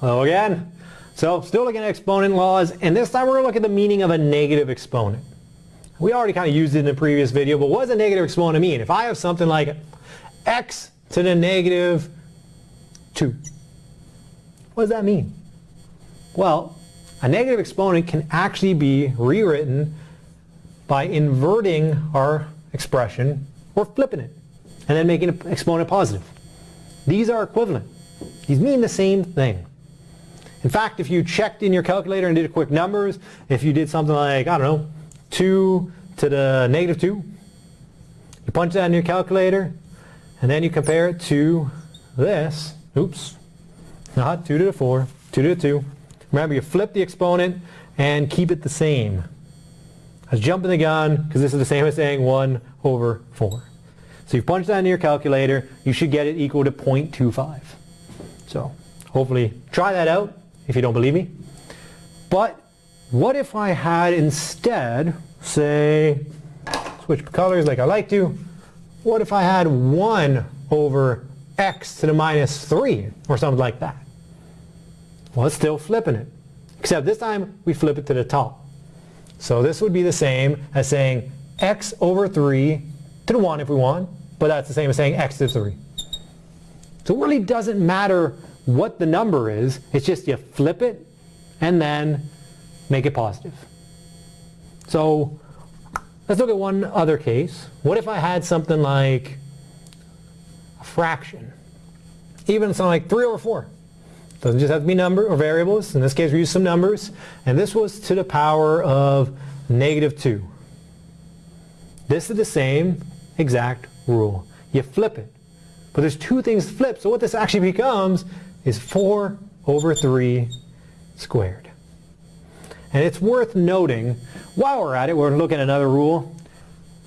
Hello again. So still looking at exponent laws, and this time we're going to look at the meaning of a negative exponent. We already kind of used it in the previous video, but what does a negative exponent mean? If I have something like x to the negative 2, what does that mean? Well, a negative exponent can actually be rewritten by inverting our expression or flipping it and then making an exponent positive. These are equivalent. These mean the same thing. In fact, if you checked in your calculator and did quick numbers, if you did something like, I don't know, 2 to the negative 2, you punch that in your calculator, and then you compare it to this. Oops. Not 2 to the 4, 2 to the 2. Remember, you flip the exponent and keep it the same. I was jumping the gun because this is the same as saying 1 over 4. So you punch that into your calculator, you should get it equal to 0.25. So hopefully try that out if you don't believe me. But what if I had instead, say, switch colors like I like to, what if I had 1 over x to the minus 3 or something like that? Well, it's still flipping it. Except this time we flip it to the top. So this would be the same as saying x over 3 to the 1 if we want, but that's the same as saying x to the 3. So it really doesn't matter what the number is. It's just you flip it and then make it positive. So let's look at one other case. What if I had something like a fraction? Even something like 3 over 4. Doesn't just have to be number or variables. In this case we use some numbers. And this was to the power of negative 2. This is the same exact rule. You flip it. But there's two things flipped. So what this actually becomes is 4 over 3 squared. And it's worth noting, while we're at it, we're looking at another rule.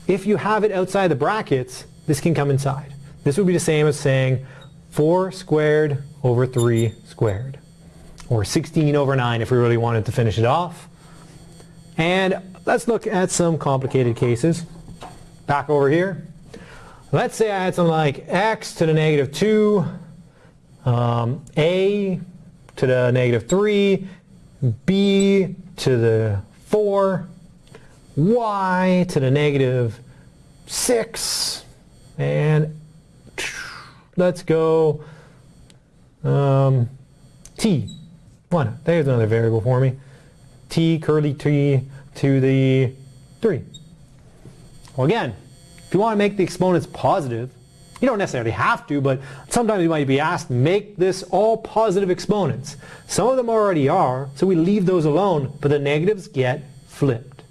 If you have it outside the brackets, this can come inside. This would be the same as saying 4 squared over 3 squared. Or 16 over 9 if we really wanted to finish it off. And let's look at some complicated cases. Back over here. Let's say I had something like x to the negative 2 um, a to the negative 3, b to the 4, y to the negative 6, and let's go um, t. One, there's another variable for me. t curly t to the 3. Well again, if you want to make the exponents positive, you don't necessarily have to, but sometimes you might be asked, make this all positive exponents. Some of them already are, so we leave those alone, but the negatives get flipped.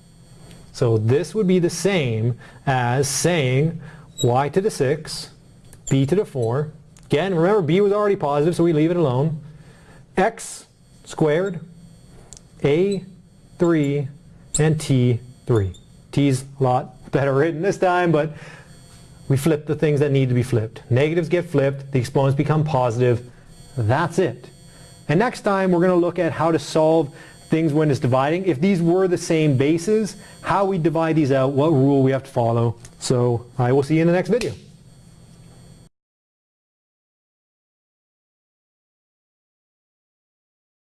So this would be the same as saying y to the 6, b to the 4. Again, remember b was already positive, so we leave it alone. x squared, a 3, and t 3. t's a lot better written this time, but we flip the things that need to be flipped. Negatives get flipped, the exponents become positive. That's it. And next time we're going to look at how to solve things when it's dividing. If these were the same bases, how we divide these out, what rule we have to follow. So I will see you in the next video.